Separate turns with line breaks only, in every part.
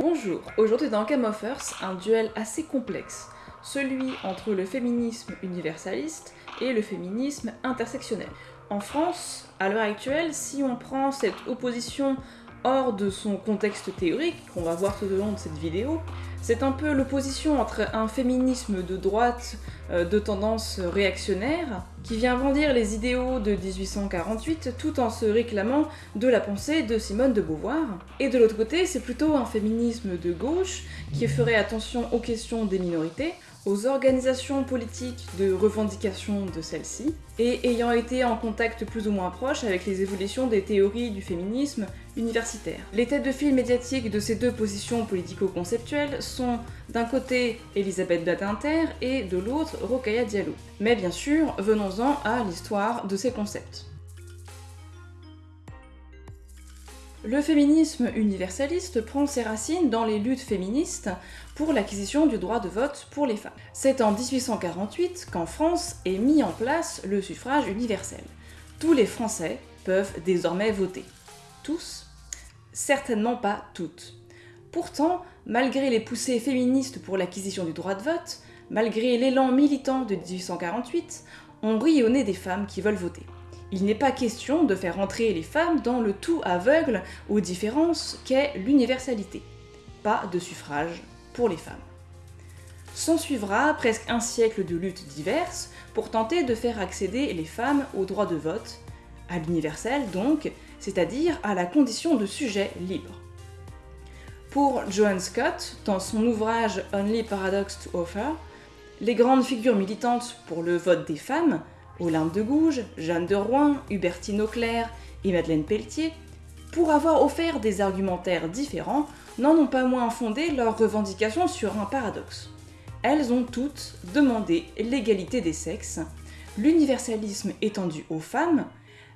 Bonjour, aujourd'hui dans Game of Earth, un duel assez complexe, celui entre le féminisme universaliste et le féminisme intersectionnel. En France, à l'heure actuelle, si on prend cette opposition hors de son contexte théorique, qu'on va voir tout au long de cette vidéo, c'est un peu l'opposition entre un féminisme de droite euh, de tendance réactionnaire, qui vient brandir les idéaux de 1848 tout en se réclamant de la pensée de Simone de Beauvoir, et de l'autre côté c'est plutôt un féminisme de gauche qui ferait attention aux questions des minorités, aux organisations politiques de revendication de celles-ci, et ayant été en contact plus ou moins proche avec les évolutions des théories du féminisme universitaire. Les têtes de file médiatiques de ces deux positions politico-conceptuelles sont d'un côté Elisabeth Badinter et de l'autre Rokhaya Diallo. Mais bien sûr, venons-en à l'histoire de ces concepts. Le féminisme universaliste prend ses racines dans les luttes féministes pour l'acquisition du droit de vote pour les femmes. C'est en 1848 qu'en France est mis en place le suffrage universel. Tous les Français peuvent désormais voter. Tous? Certainement pas toutes. Pourtant, malgré les poussées féministes pour l'acquisition du droit de vote, malgré l'élan militant de 1848, on rit au nez des femmes qui veulent voter. Il n'est pas question de faire entrer les femmes dans le tout aveugle aux différences qu'est l'universalité. Pas de suffrage pour les femmes. S'en suivra presque un siècle de luttes diverses pour tenter de faire accéder les femmes au droit de vote, à l'universel donc, c'est-à-dire à la condition de sujet libre. Pour Joan Scott, dans son ouvrage Only Paradox to Offer, les grandes figures militantes pour le vote des femmes, Olympe de Gouges, Jeanne de Rouen, Hubertine Auclair et Madeleine Pelletier, pour avoir offert des argumentaires différents, n'en ont pas moins fondé leurs revendications sur un paradoxe. Elles ont toutes demandé l'égalité des sexes, l'universalisme étendu aux femmes,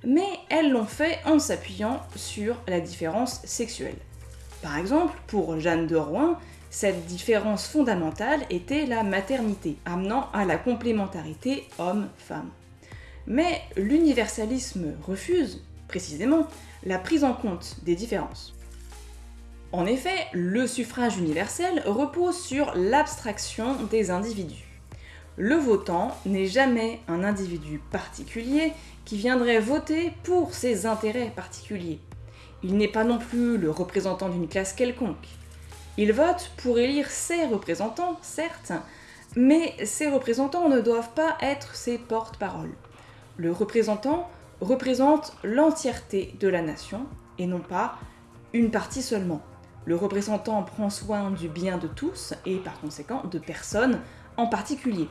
mais elles l'ont fait en s'appuyant sur la différence sexuelle. Par exemple, pour Jeanne de Rouen, cette différence fondamentale était la maternité, amenant à la complémentarité homme-femme. Mais l'universalisme refuse, précisément, la prise en compte des différences. En effet, le suffrage universel repose sur l'abstraction des individus. Le votant n'est jamais un individu particulier qui viendrait voter pour ses intérêts particuliers. Il n'est pas non plus le représentant d'une classe quelconque. Il vote pour élire ses représentants, certes, mais ces représentants ne doivent pas être ses porte-paroles. Le représentant représente l'entièreté de la nation et non pas une partie seulement. Le représentant prend soin du bien de tous et par conséquent de personnes en particulier.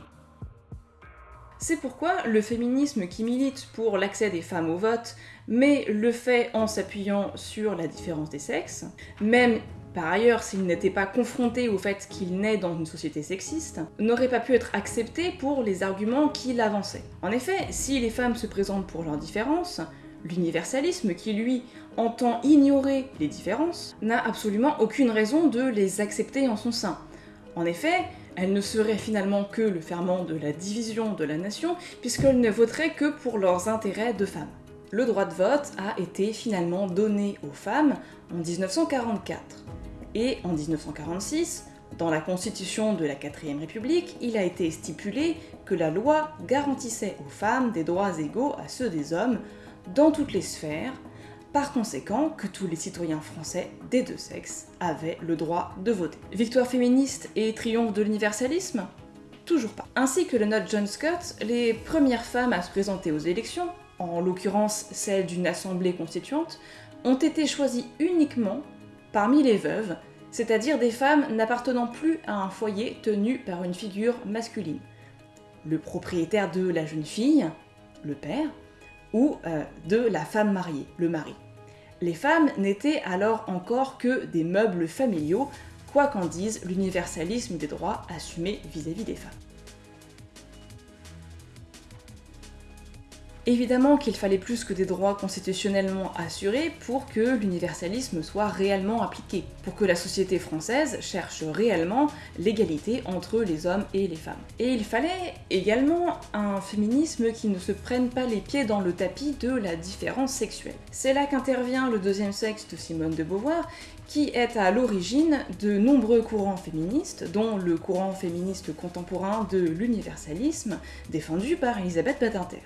C'est pourquoi le féminisme qui milite pour l'accès des femmes au vote, mais le fait en s'appuyant sur la différence des sexes, même par ailleurs s'il n'était pas confronté au fait qu'il naît dans une société sexiste, n'aurait pas pu être accepté pour les arguments qu'il avançait. En effet, si les femmes se présentent pour leurs différences, l'universalisme qui lui entend ignorer les différences, n'a absolument aucune raison de les accepter en son sein. En effet, elle ne serait finalement que le ferment de la division de la nation, puisqu'elle ne voterait que pour leurs intérêts de femmes. Le droit de vote a été finalement donné aux femmes en 1944. Et en 1946, dans la constitution de la 4ème République, il a été stipulé que la loi garantissait aux femmes des droits égaux à ceux des hommes dans toutes les sphères, par conséquent que tous les citoyens français des deux sexes avaient le droit de voter. Victoire féministe et triomphe de l'universalisme? Toujours pas. Ainsi que le note John Scott, les premières femmes à se présenter aux élections, en l'occurrence celles d'une assemblée constituante, ont été choisies uniquement parmi les veuves, c'est-à-dire des femmes n'appartenant plus à un foyer tenu par une figure masculine. Le propriétaire de la jeune fille, le père, ou euh, de la femme mariée, le mari. Les femmes n'étaient alors encore que des meubles familiaux, quoi qu'en dise l'universalisme des droits assumés vis-à-vis des femmes. Évidemment qu'il fallait plus que des droits constitutionnellement assurés pour que l'universalisme soit réellement appliqué, pour que la société française cherche réellement l'égalité entre les hommes et les femmes. Et il fallait également un féminisme qui ne se prenne pas les pieds dans le tapis de la différence sexuelle. C'est là qu'intervient le deuxième sexe de Simone de Beauvoir, qui est à l'origine de nombreux courants féministes, dont le courant féministe contemporain de l'universalisme, défendu par Elisabeth Badinter.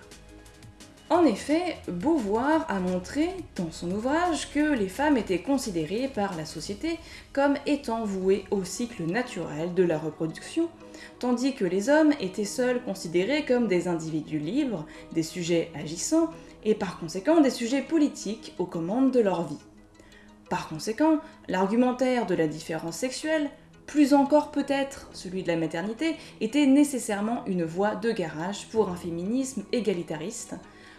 En effet, Beauvoir a montré dans son ouvrage que les femmes étaient considérées par la société comme étant vouées au cycle naturel de la reproduction, tandis que les hommes étaient seuls considérés comme des individus libres, des sujets agissants, et par conséquent des sujets politiques aux commandes de leur vie. Par conséquent, l'argumentaire de la différence sexuelle, plus encore peut-être celui de la maternité, était nécessairement une voie de garage pour un féminisme égalitariste,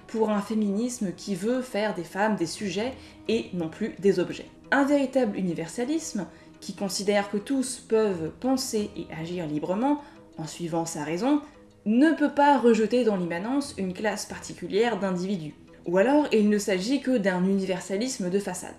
pour un féminisme qui veut faire des femmes des sujets et non plus des objets. Un véritable universalisme qui considère que tous peuvent penser et agir librement en suivant sa raison, ne peut pas rejeter dans l'immanence une classe particulière d'individus. Ou alors il ne s'agit que d'un universalisme de façade.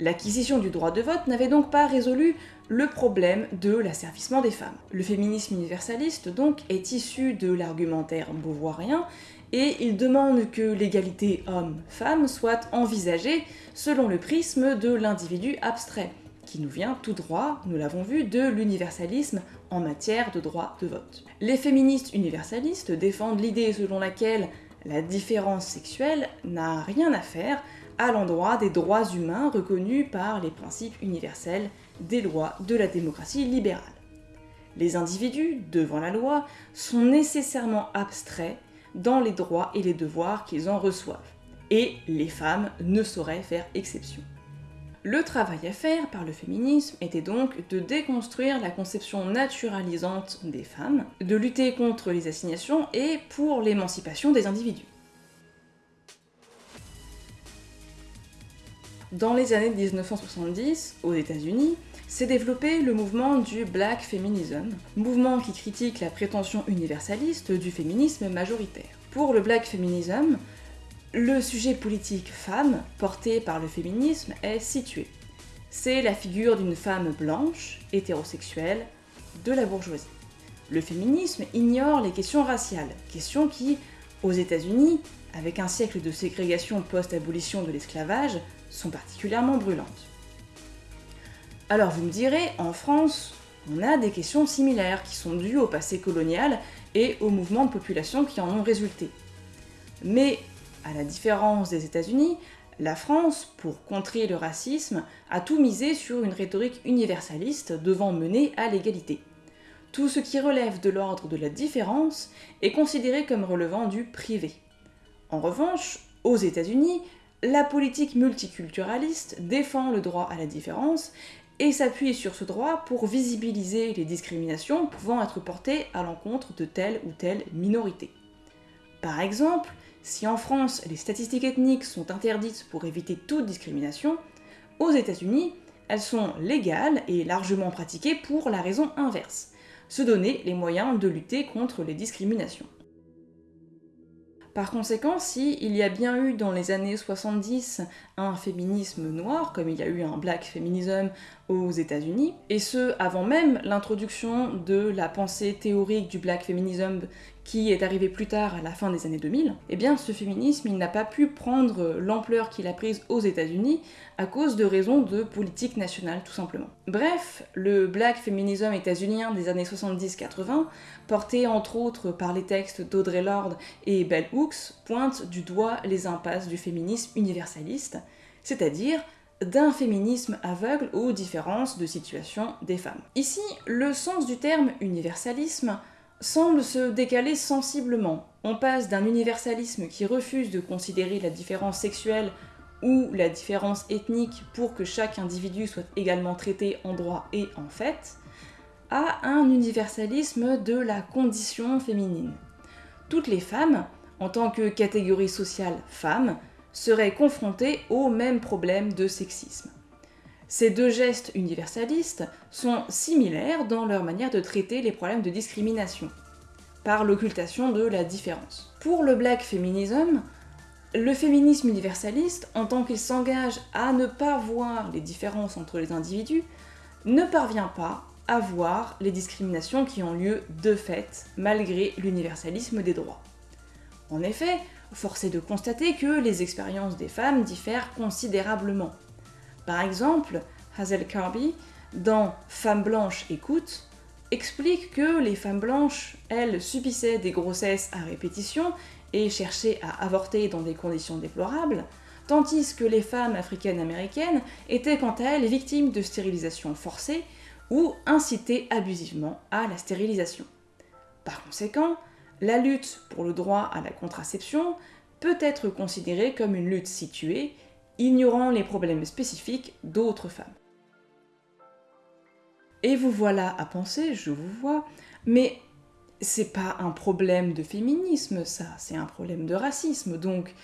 L'acquisition du droit de vote n'avait donc pas résolu le problème de l'asservissement des femmes. Le féminisme universaliste donc est issu de l'argumentaire beauvoirien et il demande que l'égalité homme-femme soit envisagée selon le prisme de l'individu abstrait, qui nous vient tout droit, nous l'avons vu, de l'universalisme en matière de droit de vote. Les féministes universalistes défendent l'idée selon laquelle la différence sexuelle n'a rien à faire à l'endroit des droits humains reconnus par les principes universels des lois de la démocratie libérale. Les individus, devant la loi, sont nécessairement abstraits dans les droits et les devoirs qu'ils en reçoivent, et les femmes ne sauraient faire exception. Le travail à faire par le féminisme était donc de déconstruire la conception naturalisante des femmes, de lutter contre les assignations et pour l'émancipation des individus. Dans les années 1970, aux États-Unis, s'est développé le mouvement du Black Feminism, mouvement qui critique la prétention universaliste du féminisme majoritaire. Pour le Black Feminism, le sujet politique femme porté par le féminisme est situé. C'est la figure d'une femme blanche, hétérosexuelle, de la bourgeoisie. Le féminisme ignore les questions raciales, questions qui, aux États-Unis, avec un siècle de ségrégation post-abolition de l'esclavage, sont particulièrement brûlantes. Alors vous me direz, en France, on a des questions similaires qui sont dues au passé colonial et aux mouvements de population qui en ont résulté. Mais, à la différence des États-Unis, la France, pour contrer le racisme, a tout misé sur une rhétorique universaliste devant mener à l'égalité. Tout ce qui relève de l'ordre de la différence est considéré comme relevant du privé. En revanche, aux États-Unis, la politique multiculturaliste défend le droit à la différence et s'appuie sur ce droit pour visibiliser les discriminations pouvant être portées à l'encontre de telle ou telle minorité. Par exemple, si en France les statistiques ethniques sont interdites pour éviter toute discrimination, aux États-Unis, elles sont légales et largement pratiquées pour la raison inverse, se donner les moyens de lutter contre les discriminations. Par conséquent, si il y a bien eu dans les années 70 un féminisme noir, comme il y a eu un black feminism aux États-Unis, et ce avant même l'introduction de la pensée théorique du black feminism qui est arrivé plus tard à la fin des années 2000, eh bien ce féminisme il n'a pas pu prendre l'ampleur qu'il a prise aux États-Unis à cause de raisons de politique nationale tout simplement. Bref, le black feminism états-unien des années 70-80, porté entre autres par les textes d'Audrey Lorde et Bell Hooks, pointe du doigt les impasses du féminisme universaliste, c'est-à-dire d'un féminisme aveugle aux différences de situation des femmes. Ici, le sens du terme universalisme semble se décaler sensiblement. On passe d'un universalisme qui refuse de considérer la différence sexuelle ou la différence ethnique pour que chaque individu soit également traité en droit et en fait, à un universalisme de la condition féminine. Toutes les femmes, en tant que catégorie sociale femme, seraient confrontées au même problème de sexisme. Ces deux gestes universalistes sont similaires dans leur manière de traiter les problèmes de discrimination. par l'occultation de la différence. Pour le black feminism, le féminisme universaliste, en tant qu'il s'engage à ne pas voir les différences entre les individus, ne parvient pas à voir les discriminations qui ont lieu de fait, malgré l'universalisme des droits. En effet, force est de constater que les expériences des femmes diffèrent considérablement. Par exemple, Hazel Carby, dans Femmes blanches écoute, explique que les femmes blanches, elles, subissaient des grossesses à répétition et cherchaient à avorter dans des conditions déplorables, tandis que les femmes africaines-américaines étaient quant à elles victimes de stérilisation forcée ou incitées abusivement à la stérilisation. Par conséquent, la lutte pour le droit à la contraception peut être considérée comme une lutte située, ignorant les problèmes spécifiques d'autres femmes. Et vous voilà à penser, je vous vois, mais c'est pas un problème de féminisme, ça, c'est un problème de racisme, donc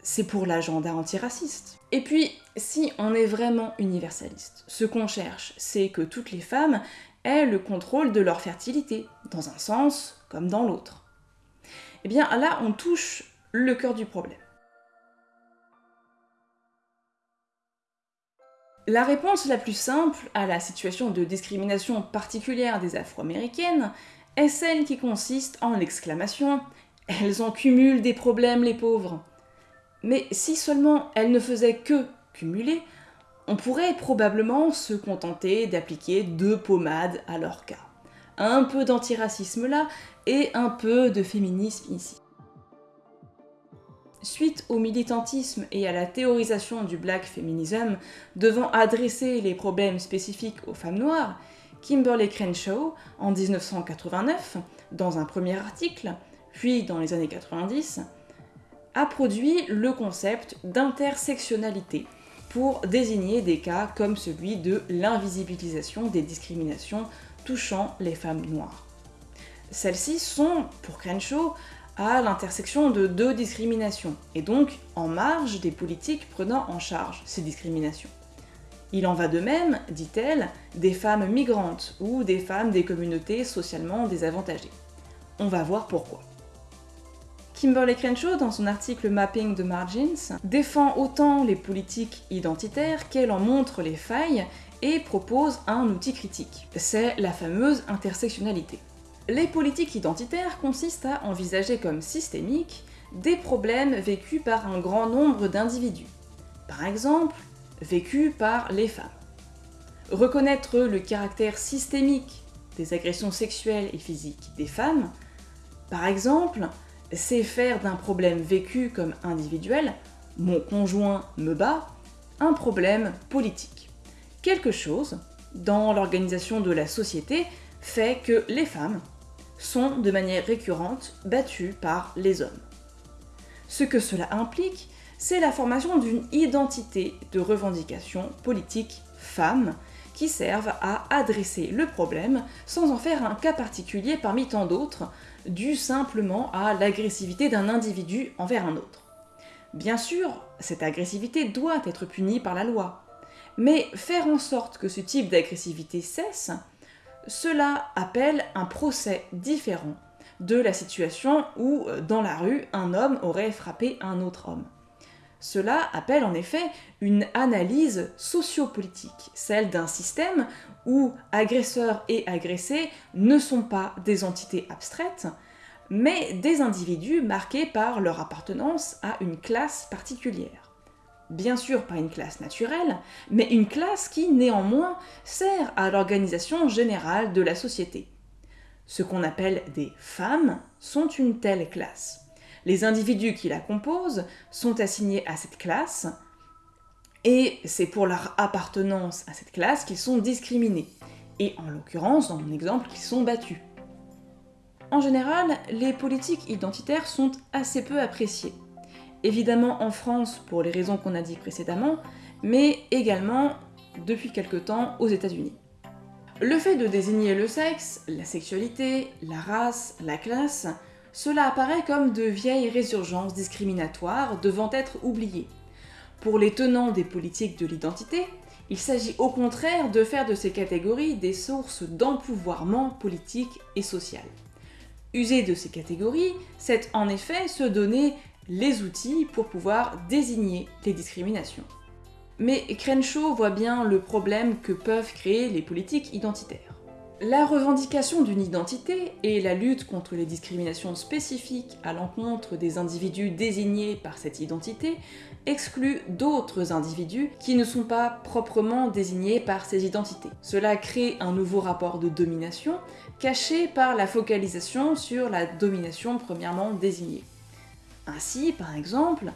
c'est pour l'agenda antiraciste. Et puis, si on est vraiment universaliste, ce qu'on cherche, c'est que toutes les femmes aient le contrôle de leur fertilité, dans un sens comme dans l'autre. Eh bien là, on touche le cœur du problème. La réponse la plus simple à la situation de discrimination particulière des Afro-Américaines est celle qui consiste en l'exclamation Elles en cumulent des problèmes, les pauvres. Mais si seulement elles ne faisaient que cumuler, on pourrait probablement se contenter d'appliquer deux pommades à leur cas. Un peu d'antiracisme là et un peu de féminisme ici. Suite au militantisme et à la théorisation du black feminism devant adresser les problèmes spécifiques aux femmes noires, Kimberly Crenshaw, en 1989, dans un premier article, puis dans les années 90, a produit le concept d'intersectionnalité pour désigner des cas comme celui de l'invisibilisation des discriminations touchant les femmes noires. Celles-ci sont, pour Crenshaw, à l'intersection de deux discriminations, et donc en marge des politiques prenant en charge ces discriminations. Il en va de même, dit-elle, des femmes migrantes ou des femmes des communautés socialement désavantagées. On va voir pourquoi. Kimberly Crenshaw, dans son article Mapping the Margins, défend autant les politiques identitaires qu'elle en montre les failles et propose un outil critique. C'est la fameuse intersectionnalité. Les politiques identitaires consistent à envisager comme systémiques des problèmes vécus par un grand nombre d'individus. Par exemple, vécus par les femmes. Reconnaître le caractère systémique des agressions sexuelles et physiques des femmes, par exemple, c'est faire d'un problème vécu comme individuel, mon conjoint me bat, un problème politique. Quelque chose, dans l'organisation de la société, fait que les femmes sont de manière récurrente battus par les hommes. Ce que cela implique, c'est la formation d'une identité de revendication politique femme qui servent à adresser le problème sans en faire un cas particulier parmi tant d'autres, dû simplement à l'agressivité d'un individu envers un autre. Bien sûr, cette agressivité doit être punie par la loi, mais faire en sorte que ce type d'agressivité cesse, cela appelle un procès différent de la situation où, euh, dans la rue, un homme aurait frappé un autre homme. Cela appelle en effet une analyse sociopolitique, celle d'un système où agresseurs et agressés ne sont pas des entités abstraites, mais des individus marqués par leur appartenance à une classe particulière bien sûr pas une classe naturelle, mais une classe qui néanmoins sert à l'organisation générale de la société. Ce qu'on appelle des femmes sont une telle classe. Les individus qui la composent sont assignés à cette classe, et c'est pour leur appartenance à cette classe qu'ils sont discriminés, et en l'occurrence, dans mon exemple, qu'ils sont battus. En général, les politiques identitaires sont assez peu appréciées évidemment en France pour les raisons qu'on a dit précédemment, mais également depuis quelque temps aux États-Unis. Le fait de désigner le sexe, la sexualité, la race, la classe, cela apparaît comme de vieilles résurgences discriminatoires devant être oubliées. Pour les tenants des politiques de l'identité, il s'agit au contraire de faire de ces catégories des sources d'empouvoirment politique et social. User de ces catégories, c'est en effet se donner les outils pour pouvoir désigner les discriminations. Mais Crenshaw voit bien le problème que peuvent créer les politiques identitaires. La revendication d'une identité et la lutte contre les discriminations spécifiques à l'encontre des individus désignés par cette identité excluent d'autres individus qui ne sont pas proprement désignés par ces identités. Cela crée un nouveau rapport de domination caché par la focalisation sur la domination premièrement désignée. Ainsi, par exemple,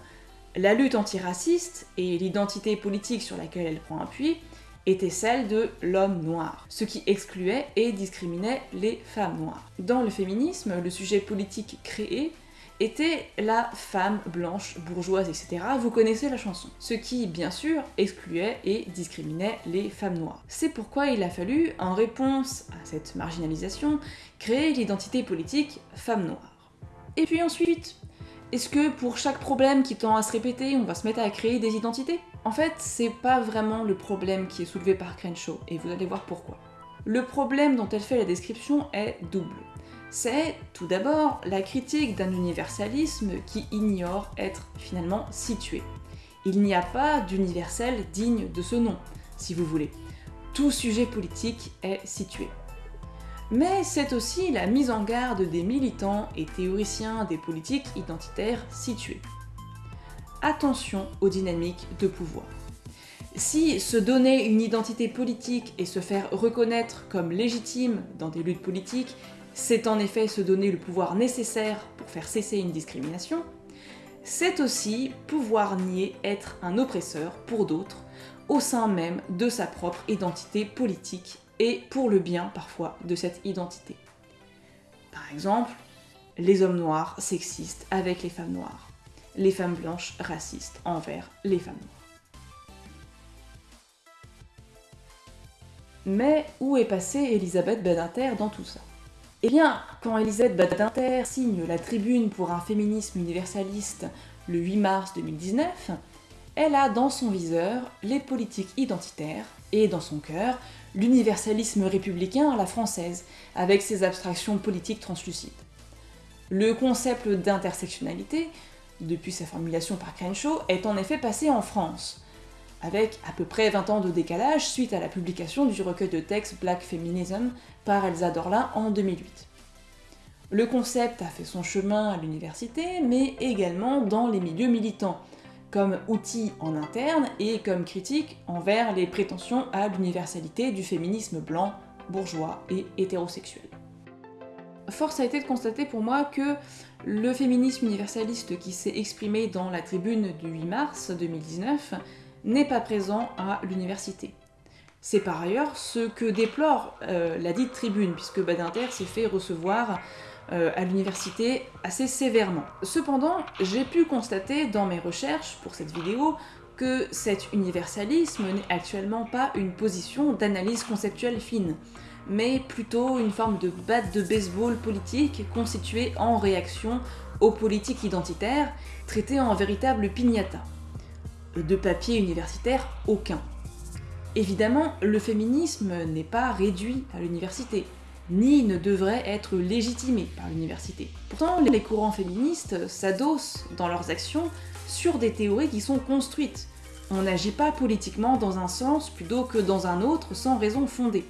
la lutte antiraciste et l'identité politique sur laquelle elle prend appui était celle de l'homme noir, ce qui excluait et discriminait les femmes noires. Dans le féminisme, le sujet politique créé était la femme blanche, bourgeoise, etc. Vous connaissez la chanson. Ce qui, bien sûr, excluait et discriminait les femmes noires. C'est pourquoi il a fallu, en réponse à cette marginalisation, créer l'identité politique femme noire. Et puis ensuite, est-ce que pour chaque problème qui tend à se répéter, on va se mettre à créer des identités? En fait, c'est pas vraiment le problème qui est soulevé par Crenshaw, et vous allez voir pourquoi. Le problème dont elle fait la description est double. C'est, tout d'abord, la critique d'un universalisme qui ignore être finalement situé. Il n'y a pas d'universel digne de ce nom, si vous voulez. Tout sujet politique est situé mais c'est aussi la mise en garde des militants et théoriciens des politiques identitaires situés. Attention aux dynamiques de pouvoir. Si se donner une identité politique et se faire reconnaître comme légitime dans des luttes politiques, c'est en effet se donner le pouvoir nécessaire pour faire cesser une discrimination, c'est aussi pouvoir nier être un oppresseur pour d'autres au sein même de sa propre identité politique et pour le bien parfois de cette identité. Par exemple, les hommes noirs sexistes avec les femmes noires, les femmes blanches racistes envers les femmes noires. Mais où est passée Elisabeth Badinter dans tout ça? Eh bien, quand Elisabeth Badinter signe la tribune pour un féminisme universaliste le 8 mars 2019, elle a dans son viseur les politiques identitaires et dans son cœur l'universalisme républicain à la française, avec ses abstractions politiques translucides. Le concept d'intersectionnalité, depuis sa formulation par Crenshaw, est en effet passé en France, avec à peu près 20 ans de décalage suite à la publication du recueil de textes Black Feminism par Elsa Dorlin en 2008. Le concept a fait son chemin à l'université, mais également dans les milieux militants, comme outil en interne et comme critique envers les prétentions à l'universalité du féminisme blanc, bourgeois et hétérosexuel. Force a été de constater pour moi que le féminisme universaliste qui s'est exprimé dans la tribune du 8 mars 2019 n'est pas présent à l'université. C'est par ailleurs ce que déplore euh, la dite tribune, puisque Badinter s'est fait recevoir à l'université assez sévèrement. Cependant, j'ai pu constater dans mes recherches pour cette vidéo que cet universalisme n'est actuellement pas une position d'analyse conceptuelle fine, mais plutôt une forme de batte de baseball politique constituée en réaction aux politiques identitaires, traitées en véritable pignata. De papier universitaire, aucun. Évidemment, le féminisme n'est pas réduit à l'université ni ne devrait être légitimé par l'université. Pourtant, les courants féministes s'adossent dans leurs actions sur des théories qui sont construites. On n'agit pas politiquement dans un sens plutôt que dans un autre sans raison fondée.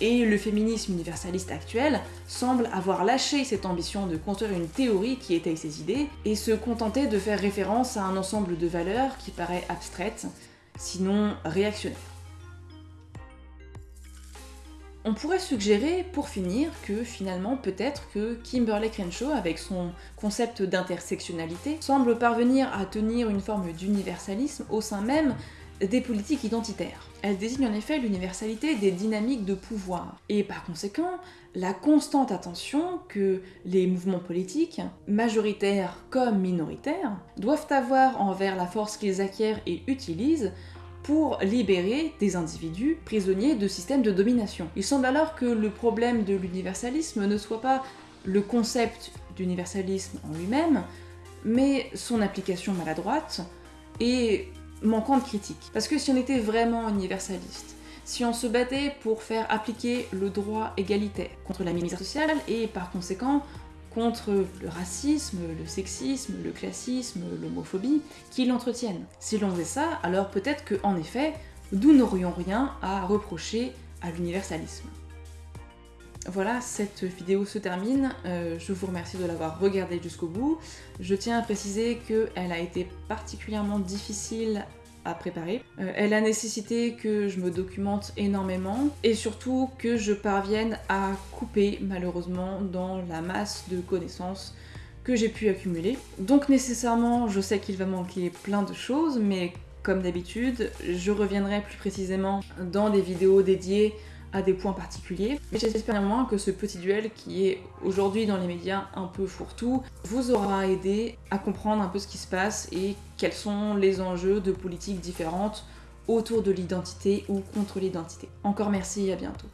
Et le féminisme universaliste actuel semble avoir lâché cette ambition de construire une théorie qui étaye ses idées et se contenter de faire référence à un ensemble de valeurs qui paraît abstraite, sinon réactionnaire. On pourrait suggérer, pour finir, que finalement peut-être que Kimberly Crenshaw, avec son concept d'intersectionnalité, semble parvenir à tenir une forme d'universalisme au sein même des politiques identitaires. Elle désigne en effet l'universalité des dynamiques de pouvoir, et par conséquent, la constante attention que les mouvements politiques, majoritaires comme minoritaires, doivent avoir envers la force qu'ils acquièrent et utilisent pour libérer des individus prisonniers de systèmes de domination. Il semble alors que le problème de l'universalisme ne soit pas le concept d'universalisme en lui-même, mais son application maladroite et manquant de critique. Parce que si on était vraiment universaliste, si on se battait pour faire appliquer le droit égalitaire contre la misère sociale et par conséquent contre le racisme, le sexisme, le classisme, l'homophobie qui l'entretiennent. Si l'on faisait ça, alors peut-être que, en effet, nous n'aurions rien à reprocher à l'universalisme. Voilà, cette vidéo se termine. Euh, je vous remercie de l'avoir regardée jusqu'au bout. Je tiens à préciser qu'elle a été particulièrement difficile à préparer. Euh, elle a nécessité que je me documente énormément et surtout que je parvienne à couper malheureusement dans la masse de connaissances que j'ai pu accumuler. Donc nécessairement, je sais qu'il va manquer plein de choses, mais comme d'habitude, je reviendrai plus précisément dans des vidéos dédiées à des points particuliers. Mais j'espère néanmoins que ce petit duel, qui est aujourd'hui dans les médias un peu fourre-tout, vous aura aidé à comprendre un peu ce qui se passe et quels sont les enjeux de politiques différentes autour de l'identité ou contre l'identité. Encore merci et à bientôt.